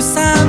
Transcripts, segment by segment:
sabe.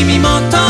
君もと